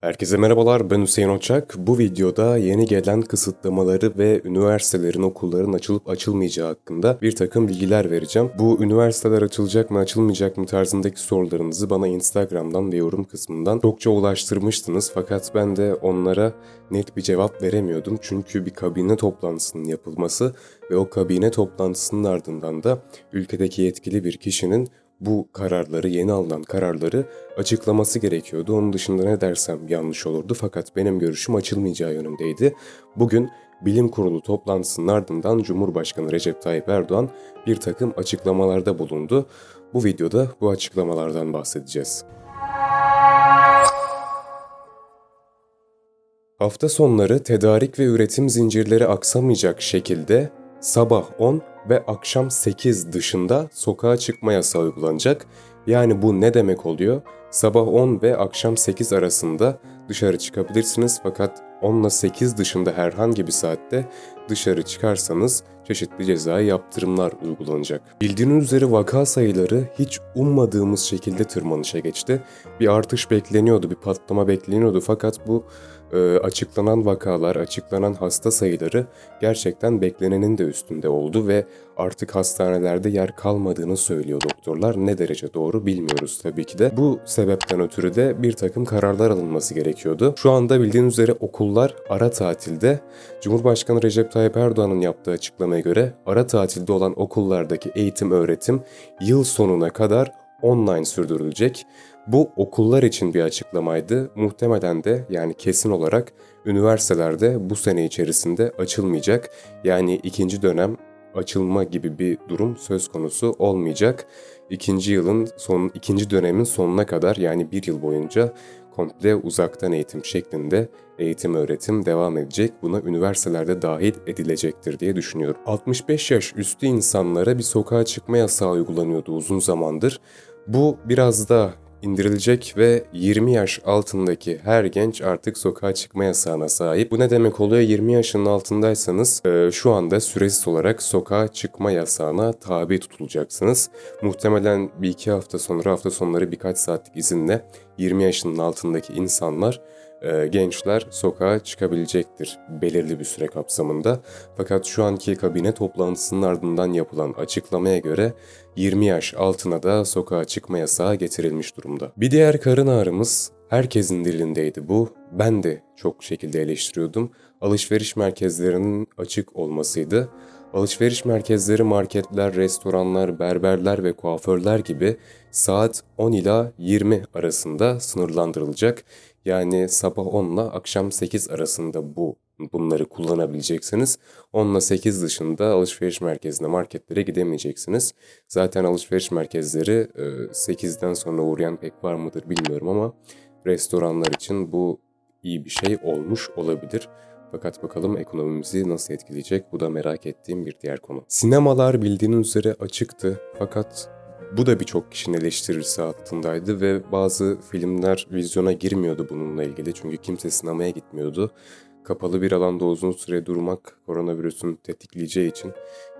Herkese merhabalar ben Hüseyin Oçak. Bu videoda yeni gelen kısıtlamaları ve üniversitelerin okulların açılıp açılmayacağı hakkında bir takım bilgiler vereceğim. Bu üniversiteler açılacak mı açılmayacak mı tarzındaki sorularınızı bana Instagram'dan ve yorum kısmından çokça ulaştırmıştınız. Fakat ben de onlara net bir cevap veremiyordum. Çünkü bir kabine toplantısının yapılması ve o kabine toplantısının ardından da ülkedeki yetkili bir kişinin bu kararları, yeni alınan kararları açıklaması gerekiyordu. Onun dışında ne dersem yanlış olurdu fakat benim görüşüm açılmayacağı yönündeydi. Bugün bilim kurulu toplantısının ardından Cumhurbaşkanı Recep Tayyip Erdoğan bir takım açıklamalarda bulundu. Bu videoda bu açıklamalardan bahsedeceğiz. Hafta sonları tedarik ve üretim zincirleri aksamayacak şekilde sabah 10 ve akşam 8 dışında sokağa çıkma yasağı uygulanacak. Yani bu ne demek oluyor? Sabah 10 ve akşam 8 arasında dışarı çıkabilirsiniz fakat 10 ile 8 dışında herhangi bir saatte dışarı çıkarsanız çeşitli cezai yaptırımlar uygulanacak. Bildiğiniz üzere vaka sayıları hiç ummadığımız şekilde tırmanışa geçti. Bir artış bekleniyordu, bir patlama bekleniyordu fakat bu e, açıklanan vakalar, açıklanan hasta sayıları gerçekten beklenenin de üstünde oldu ve artık hastanelerde yer kalmadığını söylüyor doktorlar. Ne derece doğru bilmiyoruz tabii ki de. Bu sebepten ötürü de bir takım kararlar alınması gerekiyordu. Şu anda bildiğiniz üzere okullar ara tatilde. Cumhurbaşkanı Recep Tayyip Erdoğan'ın yaptığı açıklamaya göre ara tatilde olan okullardaki eğitim öğretim yıl sonuna kadar online sürdürülecek. Bu okullar için bir açıklamaydı. Muhtemelen de yani kesin olarak üniversitelerde bu sene içerisinde açılmayacak. Yani ikinci dönem açılma gibi bir durum söz konusu olmayacak. İkinci yılın son ikinci dönemin sonuna kadar yani bir yıl boyunca komple uzaktan eğitim şeklinde eğitim öğretim devam edecek. Buna üniversitelerde dahil edilecektir diye düşünüyorum. 65 yaş üstü insanlara bir sokağa çıkma yasağı uygulanıyordu uzun zamandır. Bu biraz da indirilecek ve 20 yaş altındaki her genç artık sokağa çıkma yasağına sahip. Bu ne demek oluyor? 20 yaşının altındaysanız e, şu anda süresiz olarak sokağa çıkma yasağına tabi tutulacaksınız. Muhtemelen bir iki hafta sonra hafta sonları birkaç saatlik izinle 20 yaşının altındaki insanlar gençler sokağa çıkabilecektir belirli bir süre kapsamında. Fakat şu anki kabine toplantısının ardından yapılan açıklamaya göre 20 yaş altına da sokağa çıkma yasağı getirilmiş durumda. Bir diğer karın ağrımız herkesin dilindeydi bu. Ben de çok şekilde eleştiriyordum. Alışveriş merkezlerinin açık olmasıydı. Alışveriş merkezleri, marketler, restoranlar, berberler ve kuaförler gibi saat 10 ila 20 arasında sınırlandırılacak. Yani sabah 10 ile akşam 8 arasında bu bunları kullanabileceksiniz. 10 ile 8 dışında alışveriş merkezine, marketlere gidemeyeceksiniz. Zaten alışveriş merkezleri 8'den sonra uğrayan pek var mıdır bilmiyorum ama restoranlar için bu iyi bir şey olmuş olabilir. Fakat bakalım ekonomimizi nasıl etkileyecek bu da merak ettiğim bir diğer konu. Sinemalar bildiğiniz üzere açıktı fakat bu da birçok kişinin eleştirisi altındaydı ve bazı filmler vizyona girmiyordu bununla ilgili çünkü kimse sinemaya gitmiyordu. Kapalı bir alanda uzun süre durmak koronavirüsün tetikleyeceği için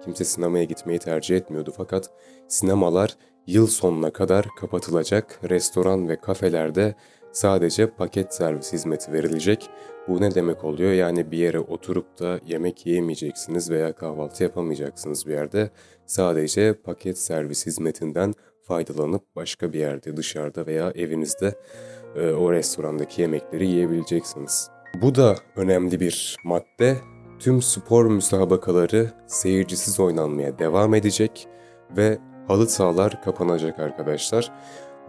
kimse sinemaya gitmeyi tercih etmiyordu. Fakat sinemalar yıl sonuna kadar kapatılacak, restoran ve kafelerde sadece paket servis hizmeti verilecek. Bu ne demek oluyor? Yani bir yere oturup da yemek yiyemeyeceksiniz veya kahvaltı yapamayacaksınız bir yerde. Sadece paket servis hizmetinden faydalanıp başka bir yerde dışarıda veya evinizde e, o restorandaki yemekleri yiyebileceksiniz. Bu da önemli bir madde. Tüm spor müsabakaları seyircisiz oynanmaya devam edecek ve halı sahalar kapanacak arkadaşlar.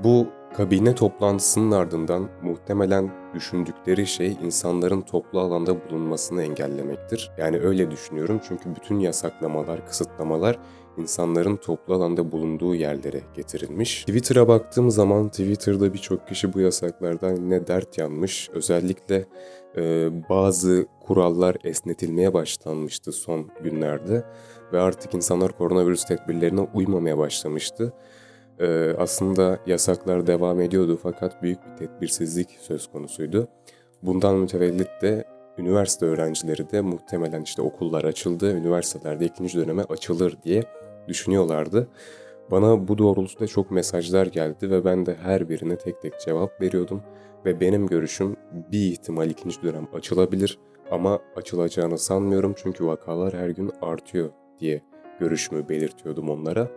Bu kabine toplantısının ardından muhtemelen düşündükleri şey insanların toplu alanda bulunmasını engellemektir. Yani öyle düşünüyorum çünkü bütün yasaklamalar, kısıtlamalar insanların toplu alanda bulunduğu yerlere getirilmiş. Twitter'a baktığım zaman Twitter'da birçok kişi bu yasaklardan ne dert yanmış. Özellikle e, bazı kurallar esnetilmeye başlanmıştı son günlerde ve artık insanlar koronavirüs tedbirlerine uymamaya başlamıştı. Ee, aslında yasaklar devam ediyordu fakat büyük bir tedbirsizlik söz konusuydu. Bundan mütevellit de üniversite öğrencileri de muhtemelen işte okullar açıldı, üniversitelerde ikinci döneme açılır diye düşünüyorlardı. Bana bu doğrultuda çok mesajlar geldi ve ben de her birine tek tek cevap veriyordum. Ve benim görüşüm bir ihtimal ikinci dönem açılabilir ama açılacağını sanmıyorum çünkü vakalar her gün artıyor diye görüşümü belirtiyordum onlara.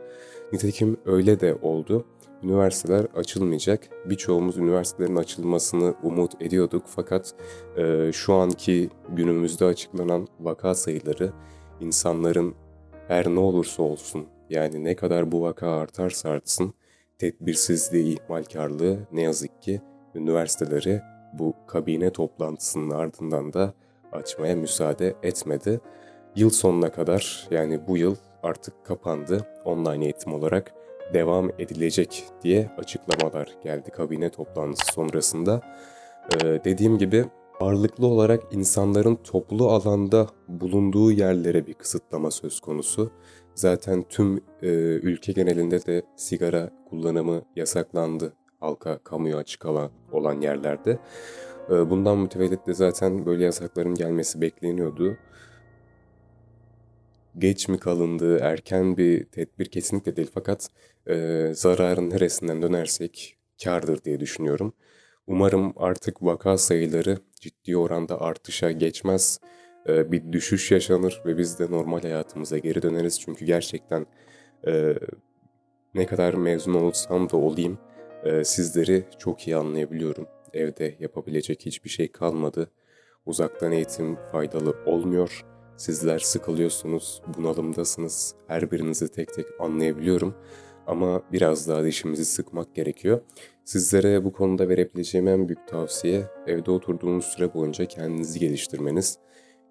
Nitekim öyle de oldu. Üniversiteler açılmayacak. Birçoğumuz üniversitelerin açılmasını umut ediyorduk fakat e, şu anki günümüzde açıklanan vaka sayıları insanların her ne olursa olsun yani ne kadar bu vaka artarsa artsın tedbirsizliği, ihmalkarlığı ne yazık ki üniversiteleri bu kabine toplantısının ardından da açmaya müsaade etmedi. Yıl sonuna kadar yani bu yıl artık kapandı online eğitim olarak devam edilecek diye açıklamalar geldi kabine toplantısı sonrasında. Ee, dediğim gibi ağırlıklı olarak insanların toplu alanda bulunduğu yerlere bir kısıtlama söz konusu. Zaten tüm e, ülke genelinde de sigara kullanımı yasaklandı halka, kamuya açık alan olan yerlerde. E, bundan mütevellit de zaten böyle yasakların gelmesi bekleniyordu. Geç mi kalındı, erken bir tedbir kesinlikle değil fakat e, zararın neresinden dönersek kârdır diye düşünüyorum. Umarım artık vaka sayıları ciddi oranda artışa geçmez. E, bir düşüş yaşanır ve biz de normal hayatımıza geri döneriz. Çünkü gerçekten e, ne kadar mezun olsam da olayım e, sizleri çok iyi anlayabiliyorum. Evde yapabilecek hiçbir şey kalmadı. Uzaktan eğitim faydalı olmuyor. Sizler sıkılıyorsunuz, bunalımdasınız. Her birinizi tek tek anlayabiliyorum. Ama biraz daha dişimizi sıkmak gerekiyor. Sizlere bu konuda verebileceğim en büyük tavsiye evde oturduğunuz süre boyunca kendinizi geliştirmeniz.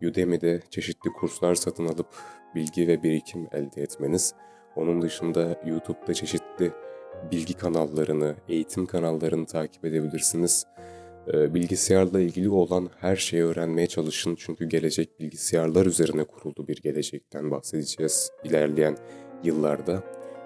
Udemy'de çeşitli kurslar satın alıp bilgi ve birikim elde etmeniz. Onun dışında YouTube'da çeşitli bilgi kanallarını, eğitim kanallarını takip edebilirsiniz. Ee, Bilgisayarla ilgili olan her şeyi öğrenmeye çalışın çünkü gelecek bilgisayarlar üzerine kuruldu bir gelecekten bahsedeceğiz ilerleyen yıllarda.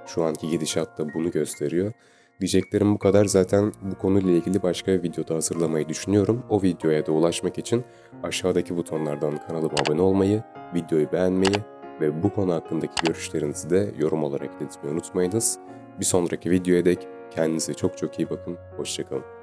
Şu anki gidişat da bunu gösteriyor. Diyeceklerim bu kadar. Zaten bu konuyla ilgili başka bir videoda hazırlamayı düşünüyorum. O videoya da ulaşmak için aşağıdaki butonlardan kanalıma abone olmayı, videoyu beğenmeyi ve bu konu hakkındaki görüşlerinizi de yorum olarak iletmeyi unutmayınız. Bir sonraki videoya dek kendinize çok çok iyi bakın. Hoşçakalın.